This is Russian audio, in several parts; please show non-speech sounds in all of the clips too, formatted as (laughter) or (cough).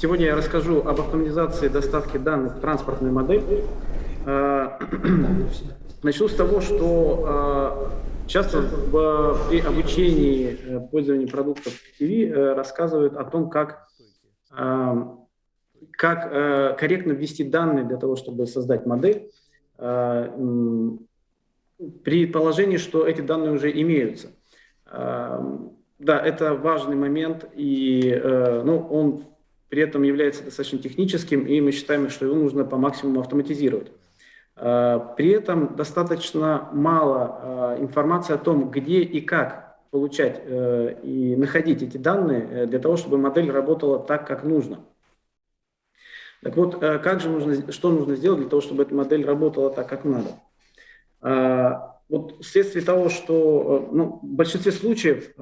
Сегодня я расскажу об автоматизации доставки данных в транспортную модель. Э, (clears throat) начну с того, что э, часто при обучении э, пользования продуктов TV рассказывают о том, как, как корректно ввести данные для того, чтобы создать модель, при положении, что эти данные уже имеются. Да, это важный момент, и ну, он при этом является достаточно техническим, и мы считаем, что его нужно по максимуму автоматизировать. А, при этом достаточно мало а, информации о том, где и как получать э, и находить эти данные э, для того, чтобы модель работала так, как нужно. Так вот, э, как же нужно, что нужно сделать для того, чтобы эта модель работала так, как надо? А, вот вследствие того, что ну, в большинстве случаев,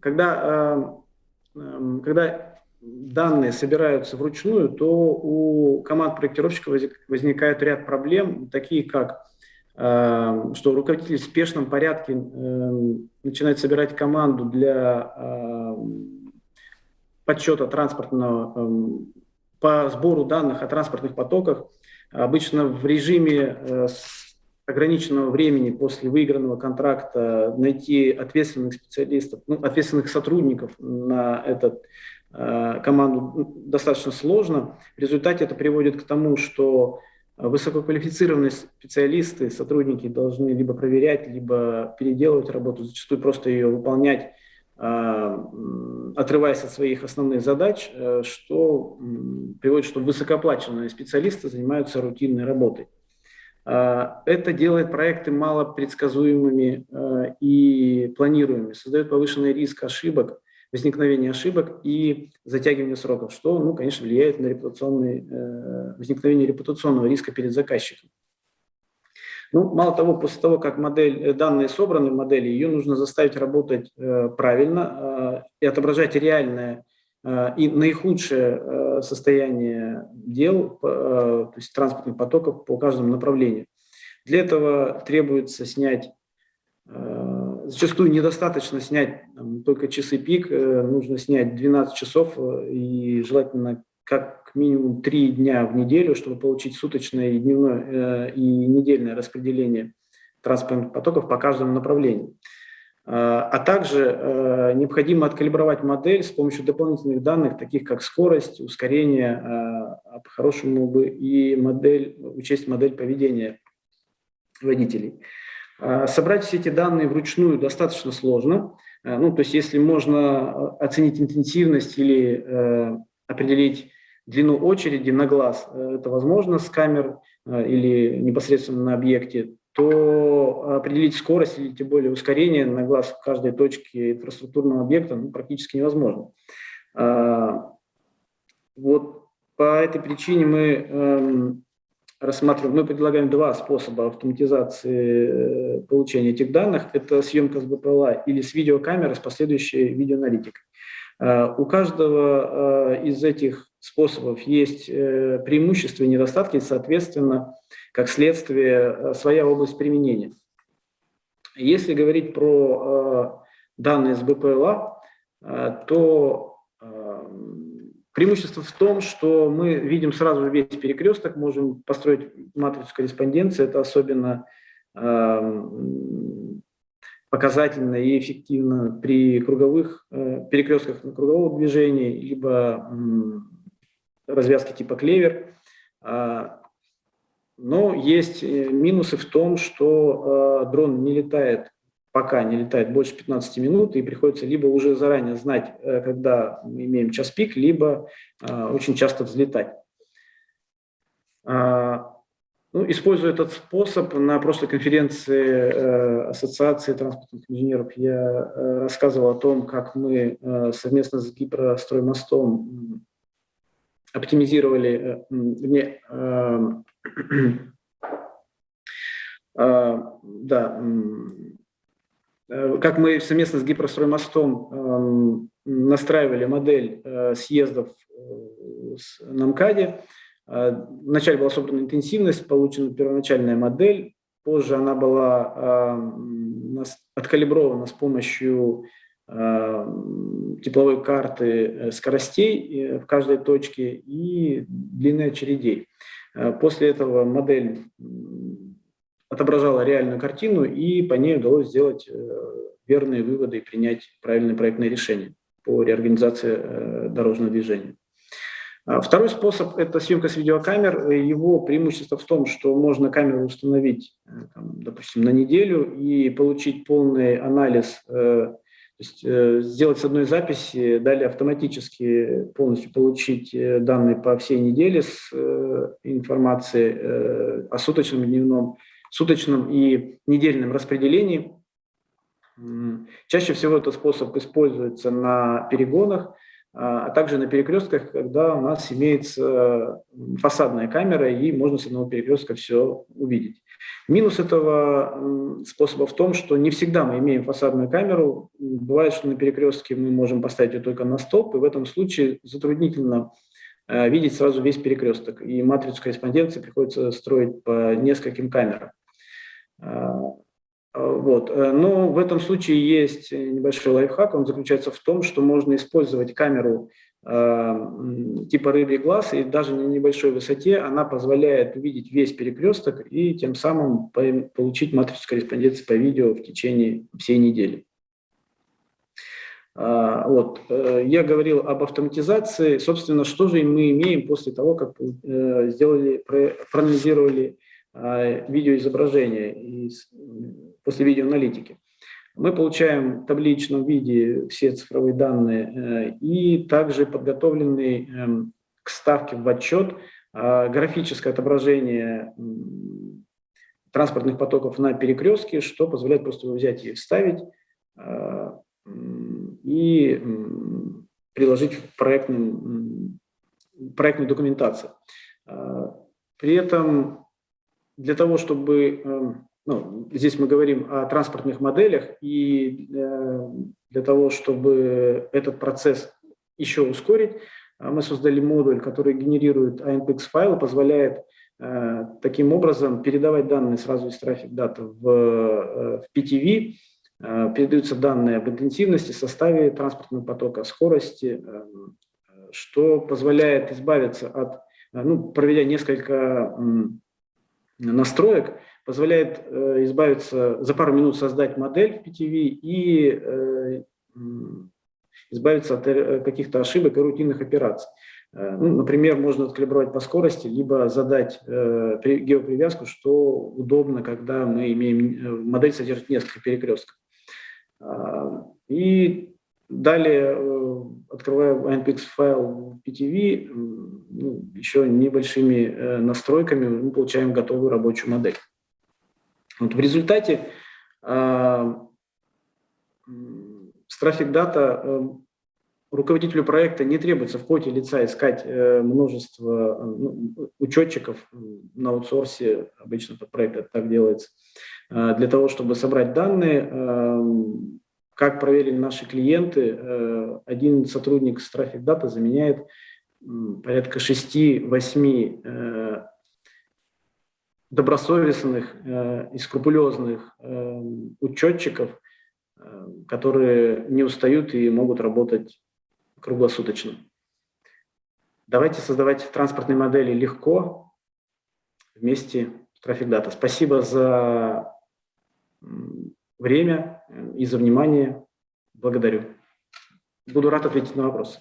когда когда данные собираются вручную, то у команд проектировщиков возникает ряд проблем, такие как эм, что руководитель в спешном порядке эм, начинает собирать команду для подсчета транспортного, по сбору данных о транспортных потоках, обычно в режиме э, ограниченного времени после выигранного контракта найти ответственных специалистов, ну, ответственных сотрудников на эту э, команду ну, достаточно сложно. В результате это приводит к тому, что высококвалифицированные специалисты, сотрудники должны либо проверять, либо переделывать работу, зачастую просто ее выполнять, э, отрываясь от своих основных задач, э, что приводит, что высокооплаченные специалисты занимаются рутинной работой. А, это делает проекты малопредсказуемыми а, и планируемыми, создает повышенный риск ошибок, возникновения ошибок и затягивания сроков, что, ну, конечно, влияет на репутационный, э, возникновение репутационного риска перед заказчиком. Ну, мало того, после того, как модель, э, данные собраны в модели, ее нужно заставить работать э, правильно и отображать реальное и наихудшее состояние дел, э, то есть транспортных потоков по каждому направлению. Для этого требуется снять, э, зачастую недостаточно снять там, только часы пик, э, нужно снять 12 часов и желательно как минимум 3 дня в неделю, чтобы получить суточное и дневное и недельное распределение транспортных потоков по каждому направлению. А, а также э, необходимо откалибровать модель с помощью дополнительных данных, таких как скорость, ускорение, а, а по-хорошему бы и модель, учесть модель поведения водителей. Собрать все эти данные вручную достаточно сложно. Ну, то есть если можно оценить интенсивность или э, определить длину очереди на глаз, э, это возможно с камер или непосредственно на объекте, то определить скорость или тем более ускорение на глаз в каждой точке инфраструктурного объекта ну, практически невозможно. А, вот по этой причине мы эм, рассматриваем, мы предлагаем два способа автоматизации э, получения этих данных. Это съемка с БПЛА или с видеокамеры с последующей видеоаналитикой. А, у каждого э, из этих способов есть э, преимущества и недостатки, соответственно, как следствие, э, своя область применения. Если говорить про э, данные с БПЛА, то преимущество в том, что мы видим сразу весь перекресток, можем построить матрицу корреспонденции, это особенно показательно и эффективно при круговых перекрестках на кругового движения, либо развязки типа клевер. А, но есть э, минусы в том, что э, дрон не летает, пока не летает больше 15 минут, и приходится либо уже заранее знать, э, когда мы имеем час пик, либо очень часто взлетать. А, ну, используя этот способ, на прошлой конференции Ассоциации транспортных инженеров я рассказывал о том, как мы совместно с Гипростроймостом оптимизировали, не, А, (clears throat) да, э, как мы совместно с Гипростроймостом настраивали модель э, съездов э, на МКАДе. Вначале была собрана интенсивность, получена первоначальная модель, позже она была откалибрована с помощью тепловой карты скоростей в каждой точке и длины очередей. После этого модель отображала реальную картину, и по ней удалось сделать верные выводы и принять правильное проектное решение по реорганизации дорожного движения. А второй способ – это съемка с видеокамер. Его преимущество в том, что можно камеру установить, э, допустим, на неделю и получить полный анализ, э, то есть э, сделать с одной записи, далее автоматически полностью получить данные по всей неделе с информацией о суточном, дневном, суточном и недельном распределении. Чаще всего этот способ используется на перегонах, а, а также на перекрестках, когда у нас имеется фасадная камера, и можно с одного перекрестка все увидеть. Минус этого способа в том, что не всегда мы имеем фасадную камеру. Бывает, что на перекрестке мы можем поставить ее только на стоп, и в этом случае затруднительно э, видеть сразу весь перекресток. И матрицу корреспонденции приходится строить по нескольким камерам. Вот. Э, но в этом случае есть небольшой лайфхак, он заключается в том, что можно использовать камеру э, типа рыбий глаз, и даже на небольшой высоте она позволяет увидеть весь перекресток и тем самым получить матрицу корреспонденции по видео в течение всей недели. А, вот. Э, я говорил об автоматизации. Собственно, что же мы имеем после того, как сделали, проанализировали видеоизображение после видеоаналитики. Мы получаем в табличном виде все цифровые данные э, и также подготовленный эм, к ставке в отчет а, графическое отображение транспортных потоков на перекрестке, что позволяет просто взять и вставить а, и приложить в проектную, проектную документацию. А, при этом для того, чтобы эм, ну, здесь мы говорим о транспортных моделях, и э, для того, чтобы этот процесс еще ускорить, э, мы создали модуль, который генерирует ANPX файлы, позволяет э, таким образом передавать данные сразу из трафик дата в, в PTV, передаются данные об интенсивности, составе транспортного потока, скорости, что позволяет избавиться от, ну, проведя несколько настроек, позволяет э, избавиться, за пару минут создать модель в PTV и э, избавиться от э, каких-то ошибок и рутинных операций. Ну, например, можно откалибровать по скорости, либо задать геопривязку, что удобно, когда мы имеем, модель содержит несколько перекрестков. Э, и далее, э, открывая NPX файл PTV, ну, еще небольшими э, настройками мы получаем готовую рабочую модель. Вот в результате с Traffic Data э, руководителю проекта не требуется в поте лица искать множество ну, учетчиков на аутсорсе, обычно под проект так делается, для того, чтобы собрать данные. Как проверили наши клиенты, э, один сотрудник с Traffic Data заменяет порядка 6-8 э, добросовестных э, и скрупулезных учетчиков, которые не устают и могут работать круглосуточно. Давайте создавать транспортные модели легко вместе с Traffic Data. Спасибо за время и за внимание. Благодарю. Буду рад ответить на вопросы.